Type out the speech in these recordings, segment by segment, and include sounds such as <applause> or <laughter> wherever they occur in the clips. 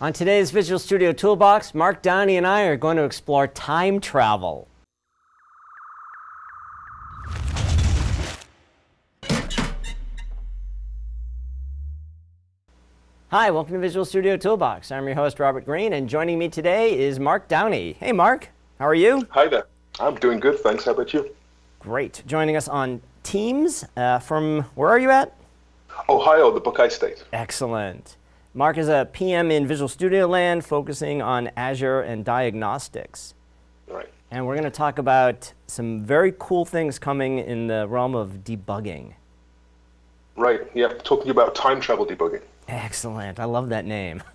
On today's Visual Studio Toolbox, Mark Downie and I are going to explore time travel. Hi, welcome to Visual Studio Toolbox. I'm your host, Robert Green, and joining me today is Mark Downie. Hey, Mark, how are you? Hi there. I'm doing good, thanks. How about you? Great. Joining us on Teams uh, from, where are you at? Ohio, the Buckeye State. Excellent. Mark is a PM in Visual Studio Land focusing on Azure and diagnostics. Right. And we're going to talk about some very cool things coming in the realm of debugging. Right, yeah, talking about time travel debugging. Excellent. I love that name. <laughs>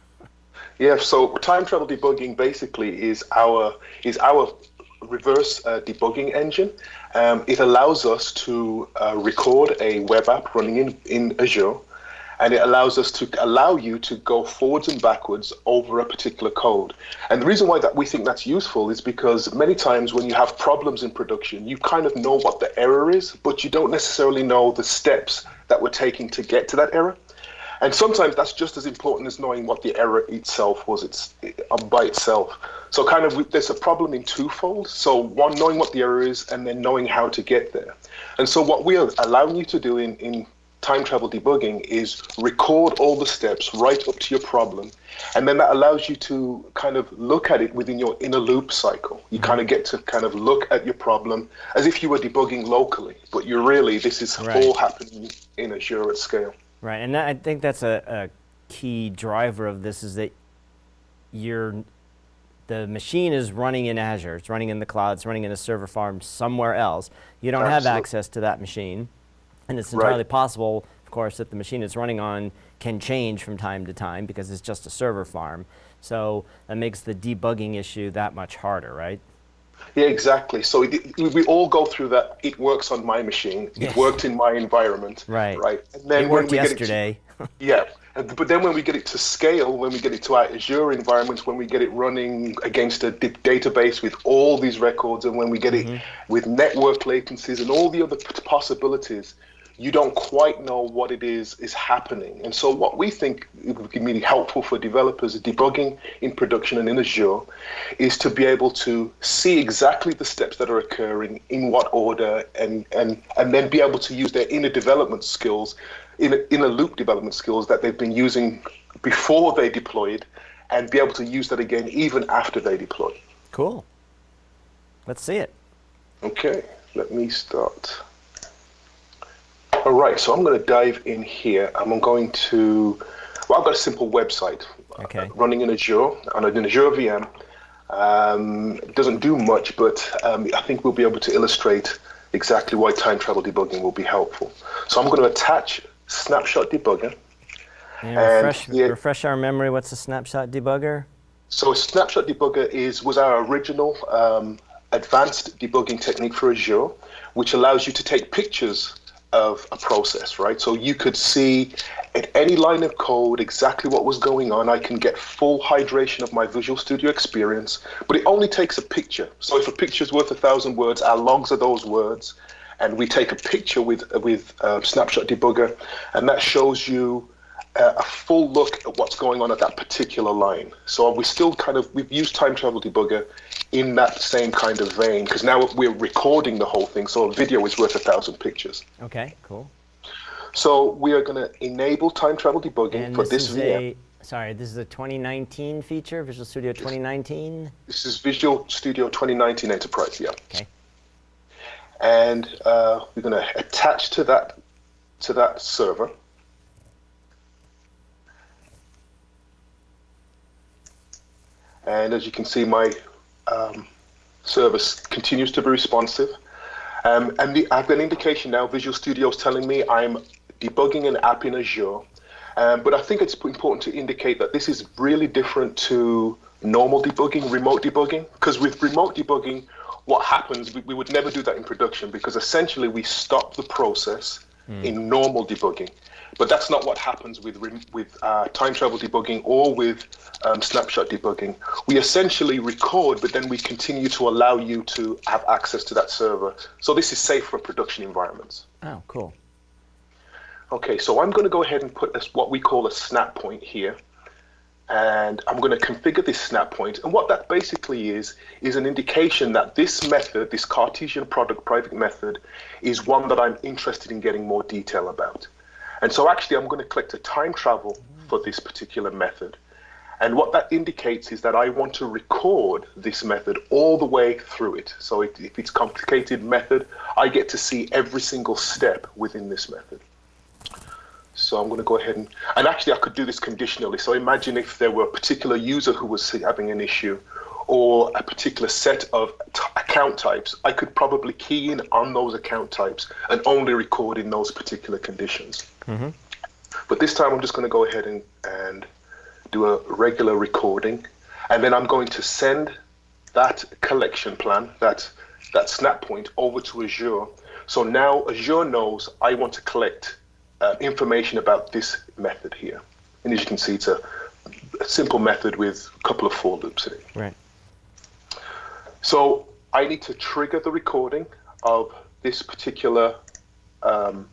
Yeah, so time travel debugging basically is our is our reverse uh, debugging engine. Um, it allows us to uh, record a web app running in, in Azure, and it allows us to allow you to go forwards and backwards over a particular code. And the reason why that we think that's useful is because many times when you have problems in production, you kind of know what the error is, but you don't necessarily know the steps that we're taking to get to that error. And sometimes that's just as important as knowing what the error itself was it's um, by itself. So kind of there's a problem in twofold. So one, knowing what the error is, and then knowing how to get there. And so what we are allowing you to do in, in time travel debugging is record all the steps right up to your problem. And then that allows you to kind of look at it within your inner loop cycle. You mm-hmm. kind of get to kind of look at your problem as if you were debugging locally, but you're really, this is right. all happening in Azure at scale. Right, and that, I think that's a, a key driver of this is that you're the machine is running in Azure, it's running in the cloud, it's running in a server farm somewhere else. You don't Absolutely. have access to that machine. And it's entirely right. possible, of course, that the machine it's running on can change from time to time because it's just a server farm. So that makes the debugging issue that much harder, right? Yeah, exactly. So it, we all go through that. It works on my machine. It worked in my environment. Right. Right. And then it worked yesterday. To, <laughs> yeah. But then when we get it to scale, when we get it to our Azure environment, when we get it running against a database with all these records, and when we get mm -hmm. it mm-hmm. with network latencies and all the other possibilities, you don't quite know what it is is happening. And so what we think would be really helpful for developers debugging in production and in Azure is to be able to see exactly the steps that are occurring in what order and, and, and then be able to use their inner development skills, inner, inner loop development skills that they've been using before they deployed and be able to use that again even after they deploy. Cool. Let's see it. Okay, let me start. All right, so I'm going to dive in here. I'm going to, well, I've got a simple website okay. uh, running in Azure on an Azure VM. Um, it doesn't do much, but um, I think we'll be able to illustrate exactly why time travel debugging will be helpful. So I'm going to attach snapshot debugger. And refresh, and, yeah, refresh our memory, what's a snapshot debugger? So a snapshot debugger is was our original um, advanced debugging technique for Azure, which allows you to take pictures of a process, right? So you could see at any line of code exactly what was going on. I can get full hydration of my Visual Studio experience, but it only takes a picture. So if a picture is worth a thousand words, our logs are those words, and we take a picture with with uh, Snapshot Debugger, and that shows you uh, a full look at what's going on at that particular line. So we still kind of we've used Time Travel Debugger in that same kind of vein because now we're recording the whole thing. So a video is worth a thousand pictures. Okay, cool. So we are going to enable time travel debugging and for this, this VM. A, sorry, this is a 2019 feature, Visual Studio 2019? This is Visual Studio 2019 Enterprise, yeah. Okay. And uh, we're going to attach to that to that server. And as you can see, my um, service continues to be responsive. Um, and the, I've got an indication now, Visual Studio is telling me I'm debugging an app in Azure. Um, but I think it's important to indicate that this is really different to normal debugging, remote debugging, because with remote debugging, what happens, we, we, would never do that in production because essentially we stop the process mm. in normal debugging. But that's not what happens with with uh, time travel debugging or with um, snapshot debugging. We essentially record, but then we continue to allow you to have access to that server. So this is safe for production environments. Oh, cool. Okay, so I'm going to go ahead and put this, what we call a snap point here. And I'm going to configure this snap point. And what that basically is, is an indication that this method, this Cartesian product private method, is one that I'm interested in getting more detail about. And so actually I'm going to collect a time travel for this particular method. And what that indicates is that I want to record this method all the way through it. So if it's complicated method, I get to see every single step within this method. So I'm going to go ahead and, and actually I could do this conditionally. So imagine if there were a particular user who was having an issue or a particular set of account types, I could probably key in on those account types and only record in those particular conditions. Mm -hmm. But this time I'm just going to go ahead and, and do a regular recording. And then I'm going to send that collection plan, that, that snap point over to Azure. So now Azure knows I want to collect uh, information about this method here. And as you can see, it's a, a, simple method with a couple of for loops in it. Right. So I need to trigger the recording of this particular um,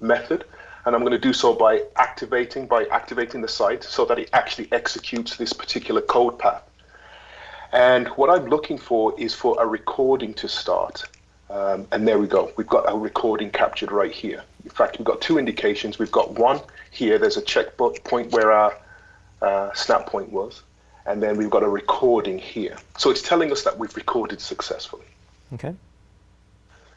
method. And I'm going to do so by activating, by activating the site so that it actually executes this particular code path. And what I'm looking for is for a recording to start. Um, and there we go. We've got a recording captured right here. In fact, we've got two indications. We've got one here. There's a check point where our uh, snap point was. And then we've got a recording here. So it's telling us that we've recorded successfully. Okay.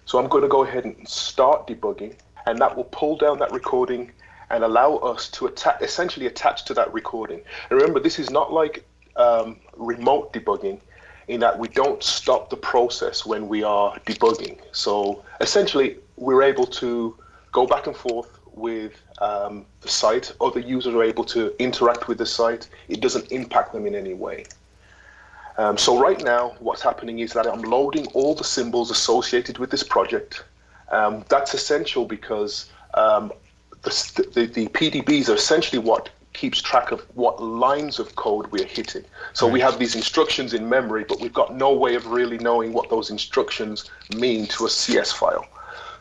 So I'm going to go ahead and start debugging. And that will pull down that recording and allow us to atta essentially attach to that recording. And remember, this is not like um, remote debugging in that we don't stop the process when we are debugging. So essentially, we're able to go back and forth with um, the site, other users are able to interact with the site. It doesn't impact them in any way. Um, so right now, what's happening is that I'm loading all the symbols associated with this project. Um, that's essential because um, the, the, the, PDBs are essentially what keeps track of what lines of code we're hitting. So we have these instructions in memory, but we've got no way of really knowing what those instructions mean to a CS file.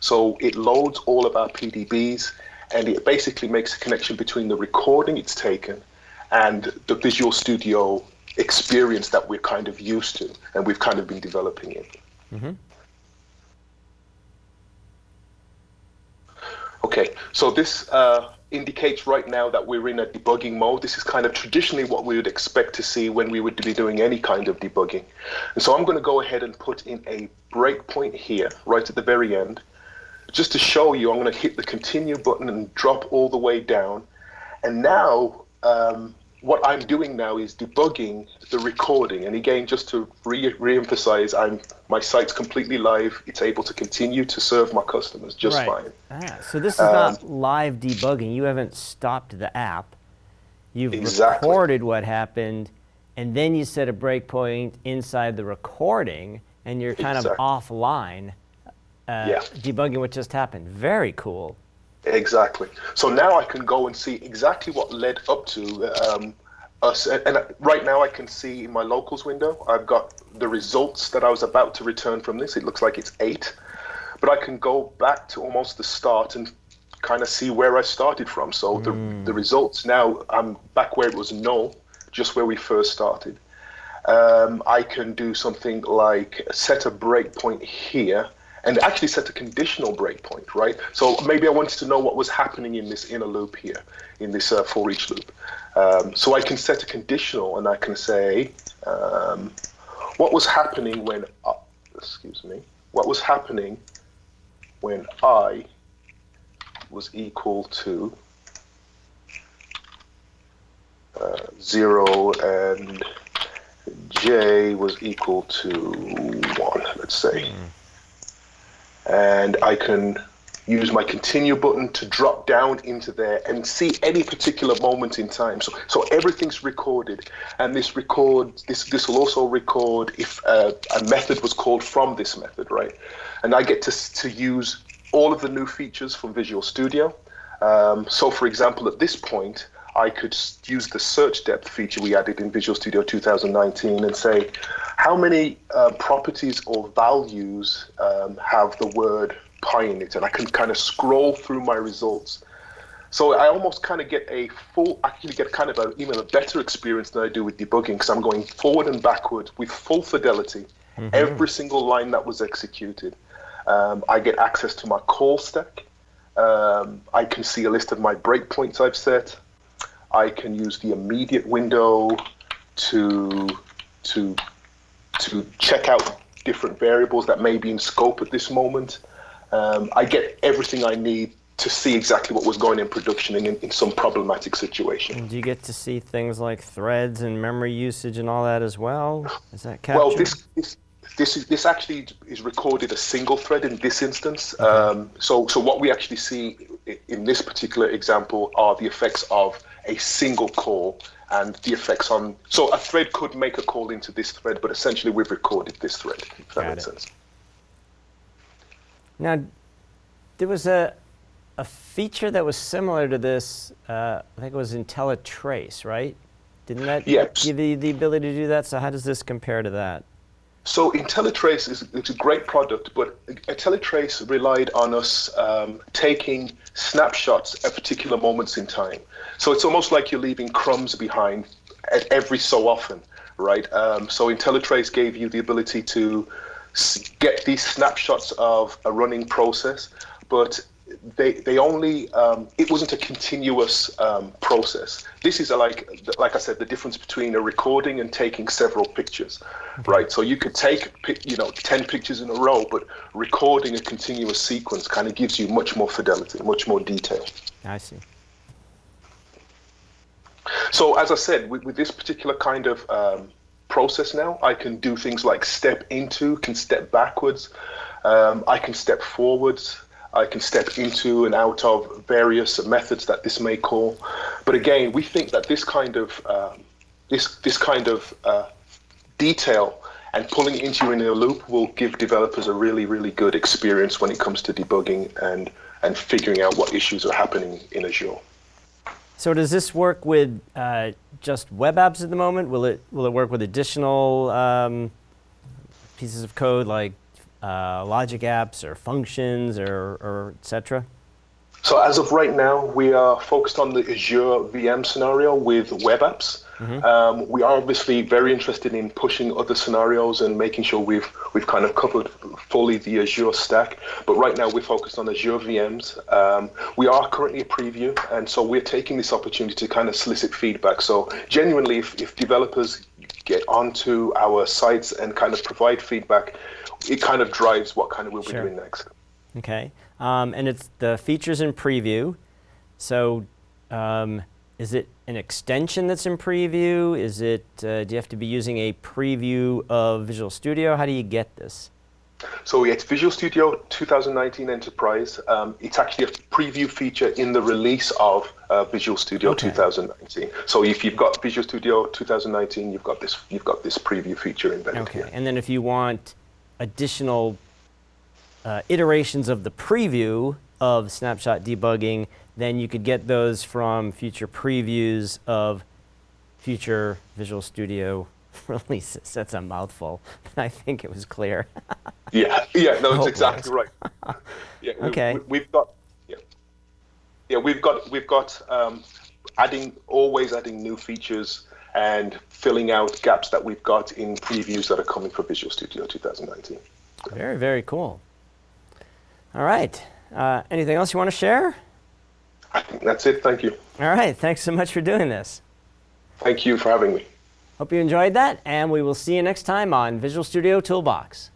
So it loads all of our PDBs and it basically makes a connection between the recording it's taken and the Visual Studio experience that we're kind of used to and we've kind of been developing in. Mm -hmm. Okay, so this uh, indicates right now that we're in a debugging mode. This is kind of traditionally what we would expect to see when we would be doing any kind of debugging. And so I'm going to go ahead and put in a breakpoint here, right at the very end. Just to show you, I'm going to hit the continue button and drop all the way down. And now um, what I'm doing now is debugging the recording. And again, just to re- re-emphasize, I'm my site's completely live. It's able to continue to serve my customers just right. fine. Ah, so this is um, not live debugging. You haven't stopped the app. You've exactly. recorded what happened, and then you set a breakpoint inside the recording, and you're kind exactly. of offline uh, yeah. debugging what just happened. Very cool. Exactly. So now I can go and see exactly what led up to um, us. And right now I can see in my locals window, I've got the results that I was about to return from this. It looks like it's eight. But I can go back to almost the start and kind of see where I started from. So mm. the, the results now, I'm back where it was null, just where we first started. Um, I can do something like set a breakpoint here and actually set a conditional breakpoint, right? So maybe I wanted to know what was happening in this inner loop here, in this uh, for each loop. Um, so I can set a conditional and I can say, um, what was happening when, uh, excuse me, what was happening when I was equal to uh, 0 and j was equal to 1, let's say. Mm and I can use my continue button to drop down into there and see any particular moment in time. So, so everything's recorded, and this record this this will also record if uh, a method was called from this method, right? And I get to to use all of the new features from Visual Studio. Um, so, for example, at this point, I could use the search depth feature we added in Visual Studio 2019 and say, how many uh, properties or values um, have the word pi in it? And I can kind of scroll through my results So I almost kind of get a full, actually get kind of a, even a better experience than I do with debugging because I'm going forward and backward with full fidelity, mm-hmm. every single line that was executed. Um, I get access to my call stack. Um, I can see a list of my breakpoints I've set. I can use the immediate window to to to check out different variables that may be in scope at this moment. Um, I get everything I need to see exactly what was going in production in, in some problematic situation. And do you get to see things like threads and memory usage and all that as well? Is that captured? Well, this, this, this, is, this actually is recorded a single thread in this instance. Okay. Um, so, so what we actually see in this particular example are the effects of a single call and the effects on. So a thread could make a call into this thread, but essentially we've recorded this thread. If that Got makes it. sense. Now, there was a a feature that was similar to this, uh, I think it was IntelliTrace, right? Didn't that yes. give you the ability to do that? So how does this compare to that? So IntelliTrace is it's a great product, but IntelliTrace relied on us um, taking snapshots at particular moments in time. So it's almost like you're leaving crumbs behind at every so often, right? Um, so IntelliTrace gave you the ability to get these snapshots of a running process, but they they only um, it wasn't a continuous um, process. This is a, like like I said, the difference between a recording and taking several pictures, okay. right? So you could take you know ten pictures in a row, but recording a continuous sequence kind of gives you much more fidelity, much more detail. I see. So as I said, with, with this particular kind of um, process now, I can do things like step into, can step backwards, um, I can step forwards. I can step into and out of various methods that this may call. But again, we think that this kind of um, this this kind of uh, detail and pulling into you in a loop will give developers a really really good experience when it comes to debugging and and figuring out what issues are happening in Azure. So does this work with uh, just web apps at the moment? Will it will it work with additional um, pieces of code like uh, logic apps or functions or, or etc.? So as of right now, we are focused on the Azure VM scenario with web apps. Mm-hmm. Um, we are obviously very interested in pushing other scenarios and making sure we've we've kind of covered fully the Azure stack. But right now, we're focused on Azure VMs. Um, we are currently a preview, and so we're taking this opportunity to kind of solicit feedback. So genuinely, if, if developers get onto our sites and kind of provide feedback, it kind of drives what kind of we'll sure. be doing next. Okay, um, and it's the features in preview. So, um, is it an extension that's in preview? Is it? Uh, do you have to be using a preview of Visual Studio? How do you get this? So it's Visual Studio 2019 Enterprise. Um, it's actually a preview feature in the release of uh, Visual Studio okay. 2019. So if you've got Visual Studio 2019, you've got this you've got this preview feature embedded okay. here. And then if you want additional uh, iterations of the preview of snapshot debugging, then you could get those from future previews of future Visual Studio <laughs> releases. That's a mouthful. I think it was clear. <laughs> yeah, yeah, no, it's exactly right. <laughs> Yeah, okay. We, have got, yeah, yeah, we've got, we've got um, adding, always adding new features and filling out gaps that we've got in previews that are coming for Visual Studio 2019. Very, very cool. All right. Uh, anything else you want to share? I think that's it. Thank you. All right. Thanks so much for doing this. Thank you for having me. Hope you enjoyed that, and we will see you next time on Visual Studio Toolbox.